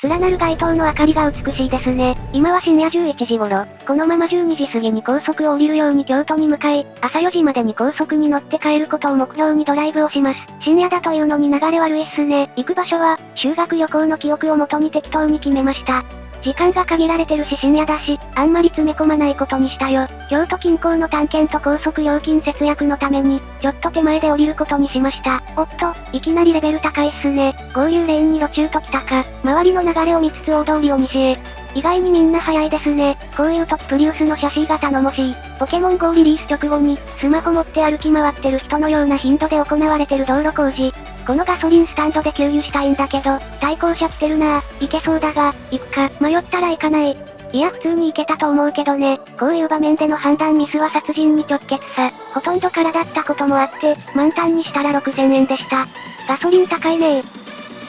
連なる街灯の明かりが美しいですね。今は深夜11時頃、このまま12時過ぎに高速を降りるように京都に向かい、朝4時までに高速に乗って帰ることを目標にドライブをします。深夜だというのに流れ悪いっすね。行く場所は、修学旅行の記憶をもとに適当に決めました。時間が限られてるし深夜だし、あんまり詰め込まないことにしたよ。京都近郊の探検と高速料金節約のために、ちょっと手前で降りることにしました。おっと、いきなりレベル高いっすね。合流レーンに路中と来たか。周りの流れを見つつ大通りを西へ。意外にみんな早いですね。こういう時プリウスのシャシーが頼もしい。ポケモン GO リリース直後に、スマホ持って歩き回ってる人のような頻度で行われてる道路工事。このガソリンスタンドで給油したいんだけど、対向車来てるなぁ。行けそうだが、行くか、迷ったら行かない。いや普通に行けたと思うけどね。こういう場面での判断ミスは殺人に直結さ。ほとんど空だったこともあって、満タンにしたら6000円でした。ガソリン高いね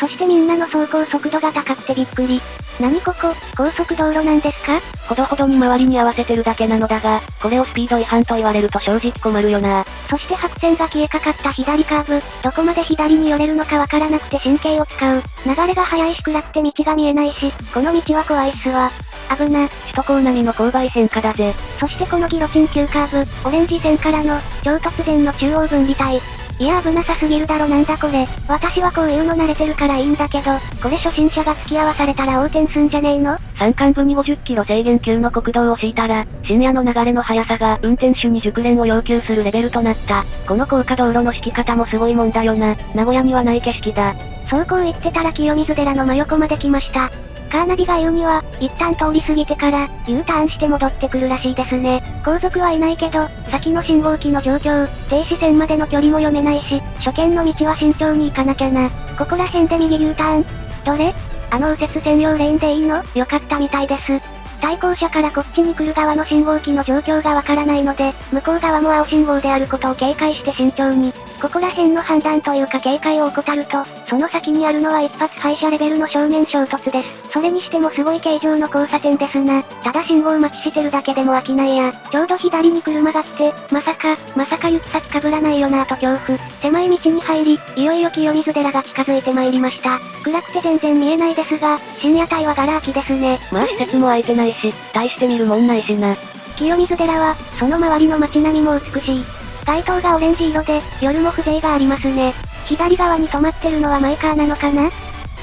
そしてみんなの走行速度が高くてびっくり。何ここ、高速道路なんですか？ほどほどに周りに合わせてるだけなのだが、これをスピード違反と言われると正直困るよな。そして白線が消えかかった左カーブ、どこまで左に寄れるのかわからなくて神経を使う。流れが速いし暗くて道が見えないし、この道は怖いっすわ。危な、首都高並みの勾配変化だぜ。そしてこのギロチン急カーブ、オレンジ線からの、超突然の中央分離帯。いや危なさすぎるだろなんだこれ。私はこういうの慣れてるからいいんだけど、これ初心者が付き合わされたら横転すんじゃねえの？山間部に50キロ制限級の国道を敷いたら、深夜の流れの速さが運転手に熟練を要求するレベルとなった。この高架道路の敷き方もすごいもんだよな。名古屋にはない景色だ。そうこう言ってたら清水寺の真横まで来ました。カーナビが言うには、一旦通り過ぎてから、U ターンして戻ってくるらしいですね。後続はいないけど、先の信号機の状況、停止線までの距離も読めないし、初見の道は慎重に行かなきゃな。ここら辺で右 U ターン。どれ？あの右折専用レーンでいいの？よかったみたいです。対向車からこっちに来る側の信号機の状況がわからないので、向こう側も青信号であることを警戒して慎重に、ここら辺の判断というか警戒を怠ると、その先にあるのは一発廃車レベルの正面衝突です。それにしてもすごい形状の交差点ですな。ただ信号待ちしてるだけでも飽きないや。ちょうど左に車が来て、まさか、まさか行き先被らないよなと恐怖。狭い道に入り、いよいよ清水寺が近づいてまいりました。暗くて全然見えないですが、深夜帯はガラ空きですね。まあ施設も空いてないし、大して見るもんないしな。清水寺は、その周りの街並みも美しい。街灯がオレンジ色で、夜も風情がありますね。左側に止まってるのはマイカーなのかな？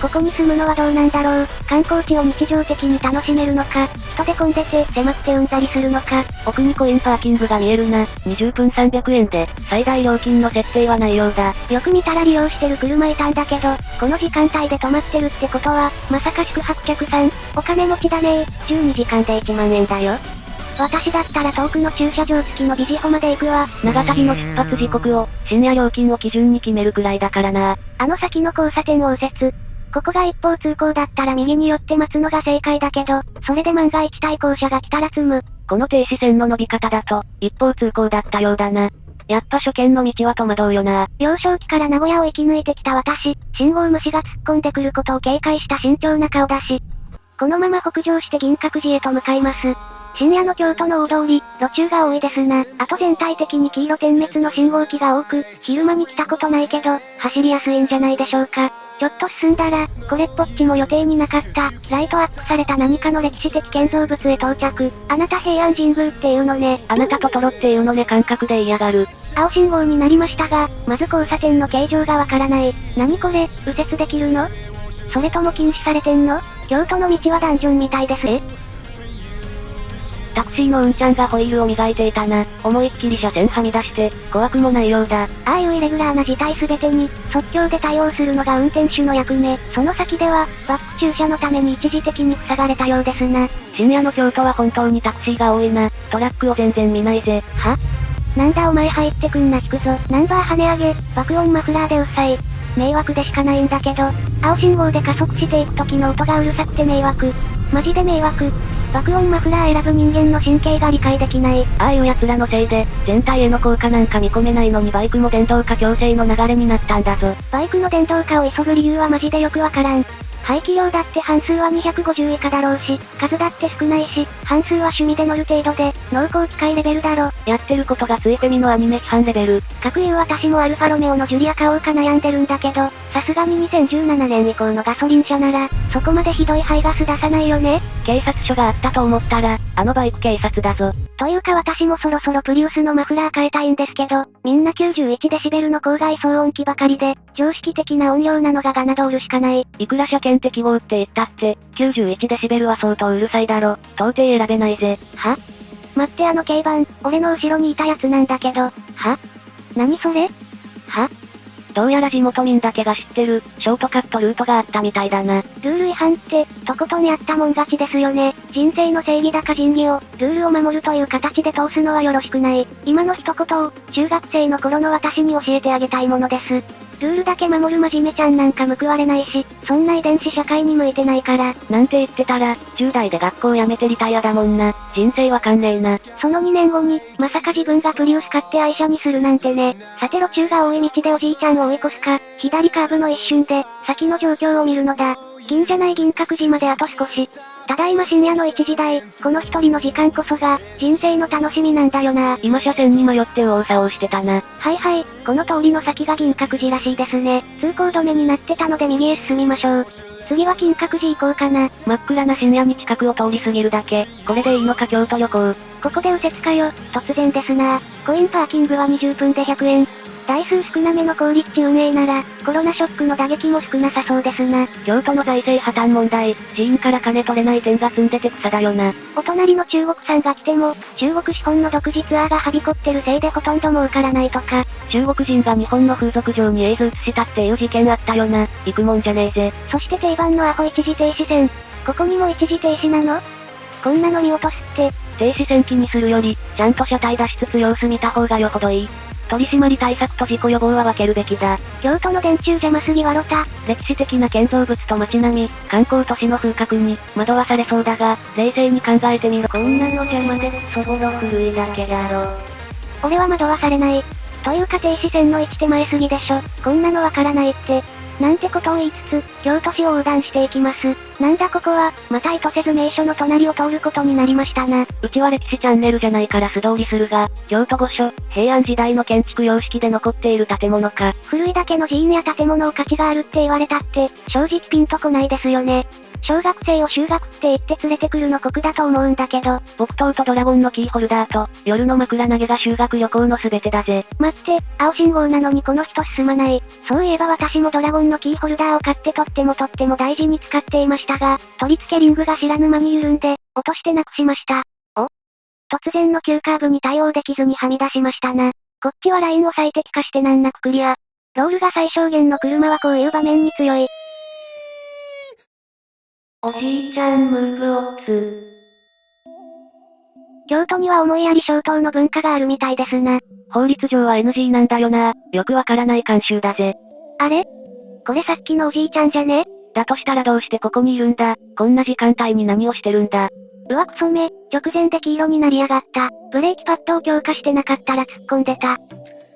ここに住むのはどうなんだろう？観光地を日常的に楽しめるのか、人で混んでて狭くてうんざりするのか？奥にコインパーキングが見えるな。20分300円で、最大料金の設定はないようだ。よく見たら利用してる車いたんだけど、この時間帯で止まってるってことは、まさか宿泊客さん、お金持ちだね12時間で1万円だよ。私だったら遠くの駐車場付きのビジホまで行くわ。長旅の出発時刻を、深夜料金を基準に決めるくらいだからな。あの先の交差点を右折。ここが一方通行だったら右に寄って待つのが正解だけど、それで万が一対向車が来たら積む。この停止線の伸び方だと、一方通行だったようだな。やっぱ初見の道は戸惑うよな。幼少期から名古屋を生き抜いてきた私、信号無視が突っ込んでくることを警戒した慎重な顔だし。このまま北上して銀閣寺へと向かいます。深夜の京都の大通り、路中が多いですな。あと全体的に黄色点滅の信号機が多く、昼間に来たことないけど、走りやすいんじゃないでしょうか。ちょっと進んだら、これっぽっちも予定になかった、ライトアップされた何かの歴史的建造物へ到着。あなた平安神宮っていうのね。あなたトトロっていうのね感覚で嫌がる。青信号になりましたが、まず交差点の形状がわからない。何これ、右折できるの？それとも禁止されてんの？京都の道はダンジョンみたいです。え？タクシーのうんちゃんがホイールを磨いていたな。思いっきり車線はみ出して、怖くもないようだ。ああいうイレギュラーな事態すべてに、即興で対応するのが運転手の役目。その先では、バック駐車のために一時的に塞がれたようですな。深夜の京都は本当にタクシーが多いな。トラックを全然見ないぜ。は？なんだお前入ってくんな引くぞ。ナンバー跳ね上げ、爆音マフラーでうっさい。迷惑でしかないんだけど、青信号で加速していく時の音がうるさくて迷惑。マジで迷惑。爆音マフラー選ぶ人間の神経が理解できない。ああいう奴らのせいで、全体への効果なんか見込めないのにバイクも電動化強制の流れになったんだぞ。バイクの電動化を急ぐ理由はマジでよくわからん。排気量だって半数は250以下だろうし、数だって少ないし、半数は趣味で乗る程度で、濃厚機械レベルだろ。やってることがついフェミのアニメ批判レベル。各言う私もアルファロメオのジュリア買おうか悩んでるんだけど、さすがに2017年以降のガソリン車なら、そこまでひどい排ガス出さないよね警察署があったと思ったら、あのバイク警察だぞ。というか私もそろそろプリウスのマフラー変えたいんですけど、みんな91デシベルの郊外騒音機ばかりで、常識的な音量なのがガナドールしかない。いくら車検適合って言ったって、91デシベルは相当うるさいだろ。到底選べないぜ。は？待ってあの軽バン、俺の後ろにいたやつなんだけど。は？何それ？は？どうやら地元民だけが知ってる、ショートカットルートがあったみたいだな。ルール違反って、とことんやったもん勝ちですよね。人生の正義だか仁義を、ルールを守るという形で通すのはよろしくない。今の一言を、中学生の頃の私に教えてあげたいものです。ルールだけ守る真面目ちゃんなんか報われないし、そんな遺伝子社会に向いてないから。なんて言ってたら、10代で学校辞めてリタイアだもんな。人生わかんねえな。その2年後に、まさか自分がプリウス買って愛車にするなんてね。さて路中が多い道でおじいちゃんを追い越すか、左カーブの一瞬で、先の状況を見るのだ。銀じゃない銀閣寺まであと少し。ただいま深夜の1時台、この一人の時間こそが、人生の楽しみなんだよな。今車線に迷って右往左往してたな。はいはい、この通りの先が銀閣寺らしいですね。通行止めになってたので右へ進みましょう。次は金閣寺行こうかな。真っ暗な深夜に近くを通り過ぎるだけ。これでいいのか京都旅行。ここで右折かよ。突然ですな。コインパーキングは20分で100円。台数少なめの公立地運営なら、コロナショックの打撃も少なさそうですな。京都の財政破綻問題、寺院から金取れない点が積んでて草だよな。お隣の中国産が来ても、中国資本の独自ツアーがはびこってるせいでほとんど儲からないとか。中国人が日本の風俗場にエイズ移したっていう事件あったよな。行くもんじゃねえぜ。そして定番のアホ一時停止線。ここにも一時停止なの？こんなの見落とすって。停止線気にするより、ちゃんと車体出しつつ様子見た方がよほどいい。取締り対策と事故予防は分けるべきだ。京都の電柱邪魔すぎわろた。歴史的な建造物と街並み、観光都市の風格に、惑わされそうだが、冷静に考えてみろ。こんなの邪魔でクソボロ古いだけだろ。俺は惑わされない。というか停止線の位置手前すぎでしょ。こんなのわからないって。なんてことを言いつつ、京都市を横断していきます。なんだここは、また意図せず名所の隣を通ることになりましたな。うちは歴史チャンネルじゃないから素通りするが、京都御所、平安時代の建築様式で残っている建物か。古いだけの寺院や建物を価値があるって言われたって、正直ピンとこないですよね。小学生を修学って言って連れてくるの酷だと思うんだけど。木刀とドラゴンのキーホルダーと、夜の枕投げが修学旅行の全てだぜ。待って、青信号なのにこの人進まない。そういえば私もドラゴンのキーホルダーを買ってとってもとっても大事に使っていましたが、取り付けリングが知らぬ間に緩んで、落としてなくしました。お？突然の急カーブに対応できずにはみ出しましたな。こっちはラインを最適化して難なくクリア。ロールが最小限の車はこういう場面に強い。おじいちゃんムーブオッツ。京都には思いやり消灯の文化があるみたいですな。法律上は NG なんだよな。よくわからない慣習だぜ。あれ？これさっきのおじいちゃんじゃね？だとしたらどうしてここにいるんだ？こんな時間帯に何をしてるんだ？うわクソめ、直前で黄色になりやがった。ブレーキパッドを強化してなかったら突っ込んでた。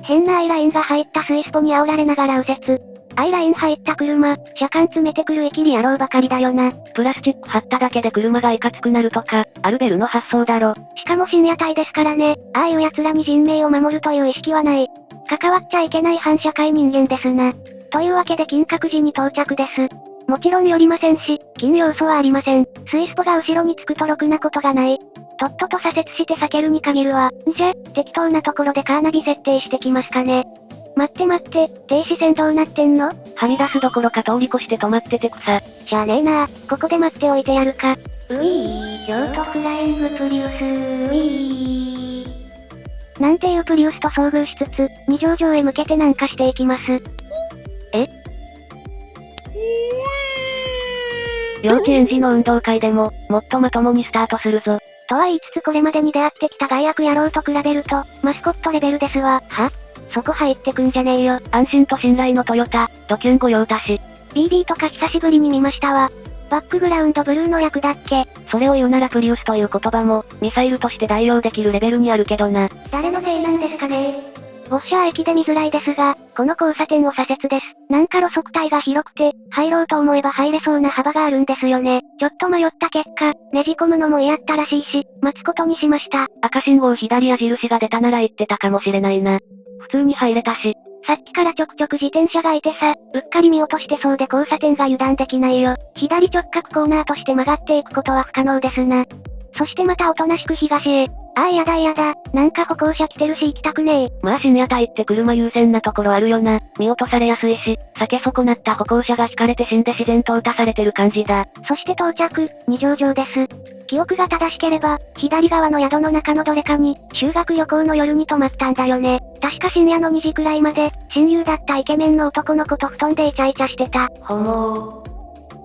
変なアイラインが入ったスイスポに煽られながら右折。アイライン入った車、車間詰めてくるイキリ野郎ばかりだよな。プラスチック貼っただけで車がいかつくなるとか、アルベルの発想だろ。しかも深夜帯ですからね、ああいう奴らに人命を守るという意識はない。関わっちゃいけない反社会人間ですな。というわけで金閣寺に到着です。もちろん寄りませんし、金要素はありません。スイスポが後ろにつくとろくなことがない。とっとと左折して避けるに限るわ。んじゃ、適当なところでカーナビ設定してきますかね。待って待って、停止線どうなってんの？はみ出すどころか通り越して止まってて草。しゃあねえなここで待っておいてやるか。うぃー、京都フライングプリウス、うぃー。なんていうプリウスと遭遇しつつ、二条城へ向けて南下していきます。え？幼稚園児の運動会でも、もっとまともにスタートするぞ。とは言いつつこれまでに出会ってきた害悪野郎と比べると、マスコットレベルですわ。は？そこ入ってくんじゃねえよ。安心と信頼のトヨタ、ドキュン御用達。BB とか久しぶりに見ましたわ。バックグラウンドブルーの役だっけそれを言うならプリウスという言葉も、ミサイルとして代用できるレベルにあるけどな。誰のせいなんですかねウォッシャー駅で見づらいですが、この交差点を左折です。なんか路側帯が広くて、入ろうと思えば入れそうな幅があるんですよね。ちょっと迷った結果、ねじ込むのも嫌ったらしいし、待つことにしました。赤信号左矢印が出たなら行ってたかもしれないな。普通に入れたし。さっきからちょくちょく自転車がいてさ、うっかり見落としてそうで交差点が油断できないよ。左直角コーナーとして曲がっていくことは不可能ですな。そしてまたおとなしく東へ。ああやだやだ、なんか歩行者来てるし行きたくねえ。まあ深夜帯って車優先なところあるよな。見落とされやすいし、避け損なった歩行者が引かれて死んで自然と打たされてる感じだ。そして到着、二条城です。記憶が正しければ、左側の宿の中のどれかに、修学旅行の夜に泊まったんだよね。確か深夜の2時くらいまで、親友だったイケメンの男の子と布団でイチャイチャしてた。ほもー。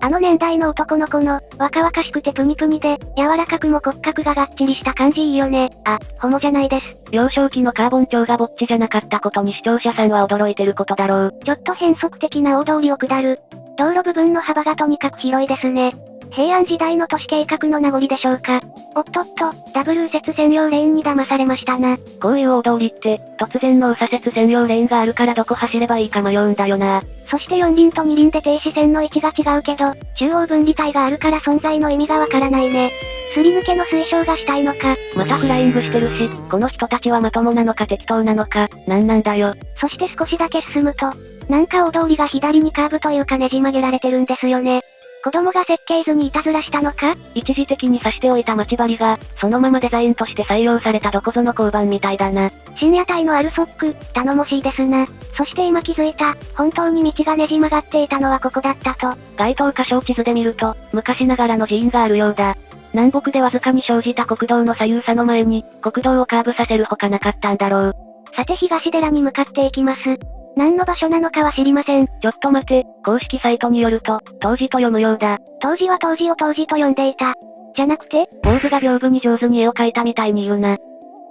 あの年代の男の子の、若々しくてプニプニで、柔らかくも骨格ががっちりした感じいいよね。あ、ホモじゃないです。幼少期のカーボン調がぼっちじゃなかったことに視聴者さんは驚いてることだろう。ちょっと変則的な大通りを下る。道路部分の幅がとにかく広いですね。平安時代の都市計画の名残でしょうか。おっとっと、ダブル右折専用レーンに騙されましたな。こういう大通りって、突然の右左折専用レーンがあるからどこ走ればいいか迷うんだよな。そして4輪と2輪で停止線の位置が違うけど、中央分離帯があるから存在の意味がわからないね。すり抜けの推奨がしたいのか。またフライングしてるし、この人たちはまともなのか適当なのか、なんなんだよ。そして少しだけ進むと、なんか大通りが左にカーブというかねじ曲げられてるんですよね。子供が設計図にいたずらしたのか？一時的に刺しておいた待ち針が、そのままデザインとして採用されたどこぞの交番みたいだな。深夜帯のアルソック、頼もしいですな。そして今気づいた、本当に道がねじ曲がっていたのはここだったと。該当箇所地図で見ると、昔ながらの寺院があるようだ。南北でわずかに生じた国道の左右差の前に、国道をカーブさせるほかなかったんだろう。さて東寺に向かっていきます。何の場所なのかは知りません。ちょっと待て、公式サイトによると、当時と読むようだ。当時は当時を当時と読んでいた。じゃなくて坊主が屏風に上手に絵を描いたみたいに言うな。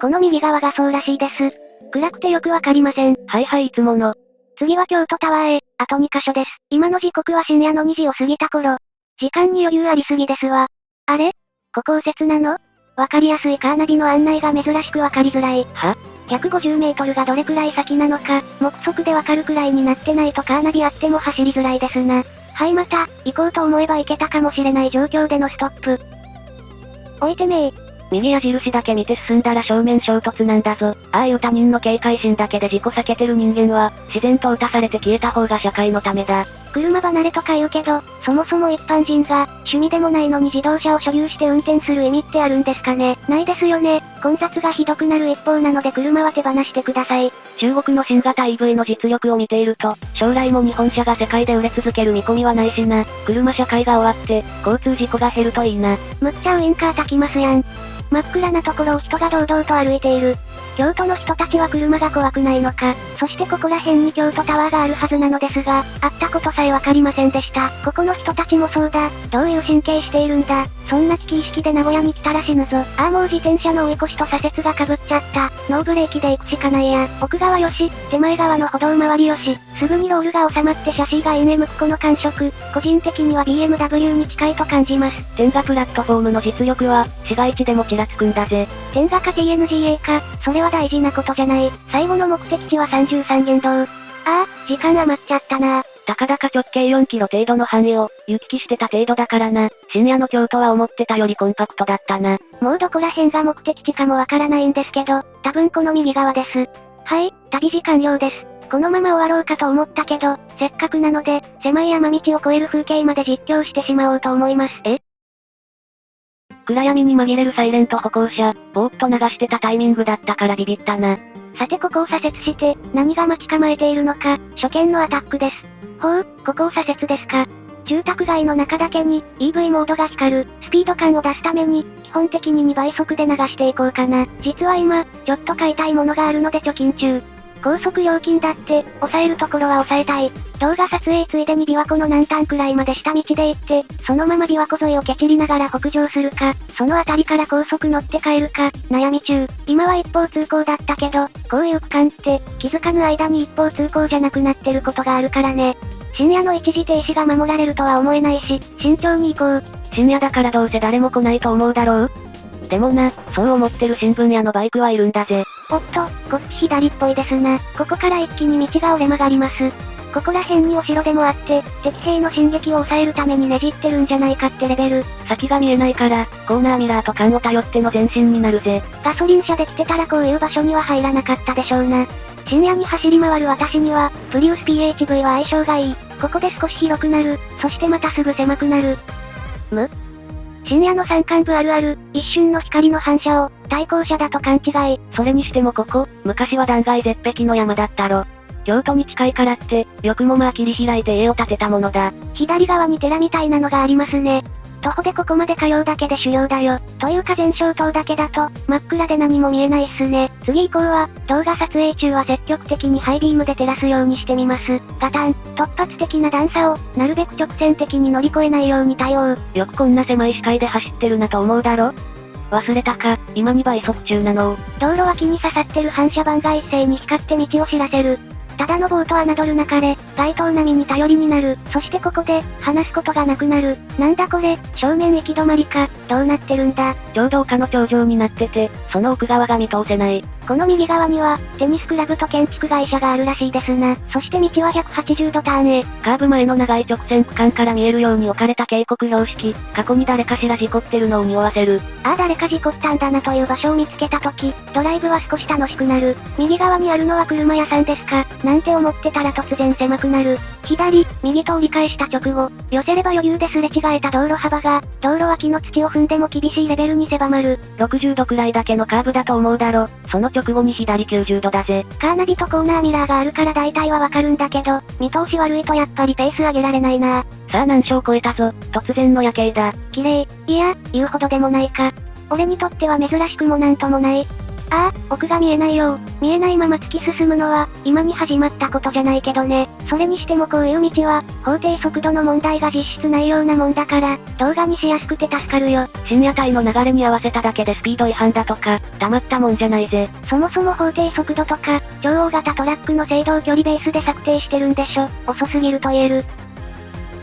この右側がそうらしいです。暗くてよくわかりません。はいはいいつもの。次は京都タワーへ、あと2カ所です。今の時刻は深夜の2時を過ぎた頃。時間に余裕ありすぎですわ。あれ？ここ右折なの？わかりやすいカーナビの案内が珍しくわかりづらい。は？150メートルがどれくらい先なのか、目測でわかるくらいになってないとカーナビあっても走りづらいですな。はいまた、行こうと思えば行けたかもしれない状況でのストップ。置いてめー。右矢印だけ見て進んだら正面衝突なんだぞ。ああいう他人の警戒心だけで事故避けてる人間は、自然と打たされて消えた方が社会のためだ。車離れとか言うけど、そもそも一般人が、趣味でもないのに自動車を所有して運転する意味ってあるんですかねないですよね。混雑がひどくなる一方なので車は手放してください。中国の新型 EV の実力を見ていると、将来も日本車が世界で売れ続ける見込みはないしな。車社会が終わって、交通事故が減るといいな。むっちゃウインカー焚きますやん。真っ暗なところを人が堂々と歩いている。京都の人たちは車が怖くないのか。そしてここら辺に京都タワーがあるはずなのですが、会ったことさえわかりませんでした。ここの人たちもそうだ。どういう神経しているんだ。そんな危機意識で名古屋に来たら死ぬぞ。ああもう自転車の追い越しと左折が被っちゃった。ノーブレーキで行くしかないや。奥側よし、手前側の歩道周りよし。すぐにロールが収まってシャシーが上向くこの感触。個人的には BMW に近いと感じます。天がプラットフォームの実力は、市街地でもちらつくんだぜ。天がか TNGA か、それは大事なことじゃない。最後の目的地は33元堂。ああ、時間余っちゃったなたかだか直径4キロ程度の範囲を、行き来してた程度だからな。深夜の京都は思ってたよりコンパクトだったな。もうどこら辺が目的地かもわからないんですけど、多分この右側です。はい、旅時間了です。このまま終わろうかと思ったけど、せっかくなので、狭い山道を越える風景まで実況してしまおうと思います。え？暗闇に紛れるサイレント歩行者、ぼーっと流してたタイミングだったからビビったな。さてここを左折して、何が待ち構えているのか、初見のアタックです。ほう、ここを左折ですか。住宅街の中だけに、EV モードが光る、スピード感を出すために、基本的に2倍速で流していこうかな。実は今、ちょっと買いたいものがあるので貯金中。高速料金だって、抑えるところは抑えたい。動画撮影ついでに琵琶湖の南端くらいまで下道で行って、そのまま琵琶湖沿いを蹴散りながら北上するか、その辺りから高速乗って帰るか、悩み中。今は一方通行だったけど、こういう区間って、気づかぬ間に一方通行じゃなくなってることがあるからね。深夜の一時停止が守られるとは思えないし、慎重に行こう。深夜だからどうせ誰も来ないと思うだろう？でもな、そう思ってる新聞屋のバイクはいるんだぜ。おっと、こっち左っぽいですな。ここから一気に道が折れ曲がります。ここら辺にお城でもあって、敵兵の進撃を抑えるためにねじってるんじゃないかってレベル。先が見えないから、コーナーミラーと缶を頼っての前進になるぜ。ガソリン車で来てたらこういう場所には入らなかったでしょうな。深夜に走り回る私には、プリウス PHV は相性がいい。ここで少し広くなる。そしてまたすぐ狭くなる。む？深夜の山間部あるある、一瞬の光の反射を、対向車だと勘違い。それにしてもここ、昔は断崖絶壁の山だったろ。京都に近いからって、よくもまあ切り開いて家を建てたものだ。左側に寺みたいなのがありますね。徒歩でここまで通うだけで修行だよ。というか全消灯だけだと、真っ暗で何も見えないっすね。次以降は、動画撮影中は積極的にハイビームで照らすようにしてみます。ガタン、突発的な段差を、なるべく直線的に乗り越えないように対応。よくこんな狭い視界で走ってるなと思うだろ？忘れたか、今2倍速中なの道路脇に刺さってる反射板が一斉に光って道を知らせる。ただの棒と侮るなかれ、街頭並みに頼りになる。そしてここで、話すことがなくなる。なんだこれ、正面行き止まりか、どうなってるんだ。ちょうど丘の頂上になってて、その奥側が見通せない。この右側には、テニスクラブと建築会社があるらしいですな。そして道は180度ターンへ。カーブ前の長い直線区間から見えるように置かれた警告標識。過去に誰かしら事故ってるのを匂わせる。ああ誰か事故ったんだなという場所を見つけた時、ドライブは少し楽しくなる。右側にあるのは車屋さんですか？なんて思ってたら突然狭くなる。左、右と折り返した直後、寄せれば余裕ですれ違えた道路幅が、道路脇の土を踏んでも厳しいレベルに狭まる。60度くらいだけのカーブだと思うだろ。その直後に左90度だぜ。カーナビとコーナーミラーがあるから大体はわかるんだけど、見通し悪いとやっぱりペース上げられないなさあ難所を超えたぞ。突然の夜景だ。綺麗。いや、言うほどでもないか。俺にとっては珍しくもなんともない。ああ、奥が見えないよ見えないまま突き進むのは、今に始まったことじゃないけどね。それにしてもこういう道は、法定速度の問題が実質ないようなもんだから、動画にしやすくて助かるよ。深夜帯の流れに合わせただけでスピード違反だとか、たまったもんじゃないぜ。そもそも法定速度とか、超大型トラックの制動距離ベースで策定してるんでしょ。遅すぎると言える。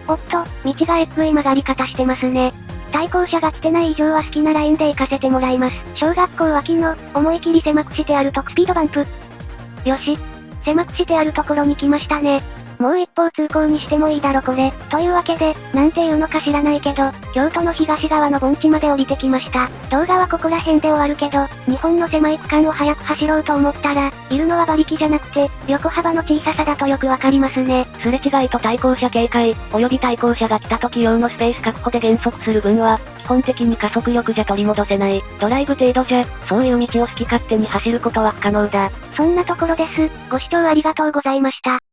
おっと、道がえっぷい曲がり方してますね。対向車が来てない以上は好きなラインで行かせてもらいます。小学校脇の、思い切り狭くしてあるとスピードバンプ。よし。狭くしてあるところに来ましたね。もう一方通行にしてもいいだろこれ。というわけで、なんていうのか知らないけど、京都の東側の盆地まで降りてきました。動画はここら辺で終わるけど、日本の狭い区間を早く走ろうと思ったら、いるのは馬力じゃなくて、横幅の小ささだとよくわかりますね。すれ違いと対向車警戒、及び対向車が来た時用のスペース確保で減速する分は、基本的に加速力じゃ取り戻せない。ドライブ程度じゃ、そういう道を好き勝手に走ることは不可能だ。そんなところです。ご視聴ありがとうございました。